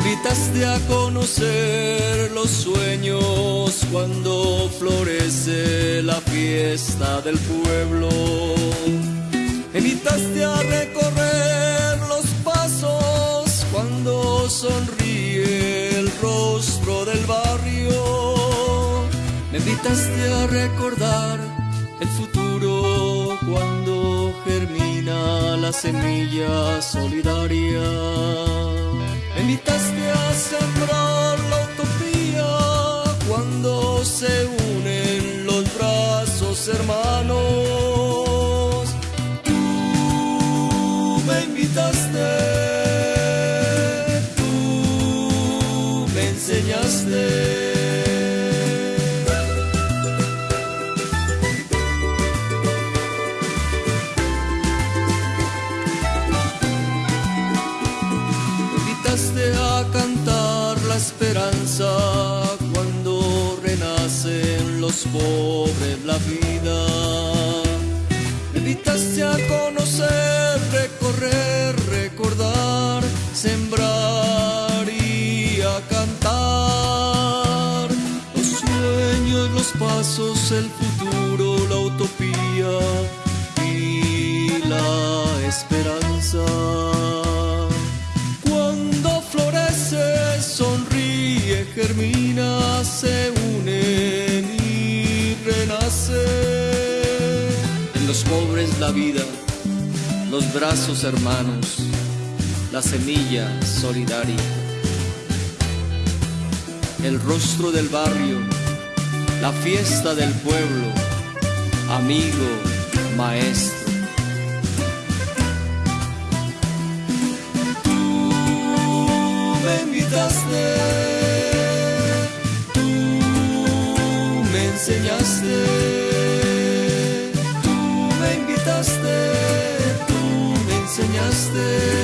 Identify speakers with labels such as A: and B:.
A: invitaste a conocer los sueños cuando florece la fiesta del pueblo. Invitaste a recorrer los pasos cuando sonríe el rostro del barrio. Me invitaste a recordar el futuro cuando germina la semilla solidaria. Se unen los brazos hermanos. Tú me invitaste, tú me enseñaste. a cantar la esperanza los pobres la vida. Me invitaste a conocer, recorrer, recordar, sembrar y a cantar los sueños, los pasos, el futuro, la utopía y la esperanza. germina, se pobre es la vida, los brazos hermanos, la semilla solidaria. El rostro del barrio, la fiesta del pueblo, amigo, maestro. tú me enseñaste, enseñaste, tú me enseñaste.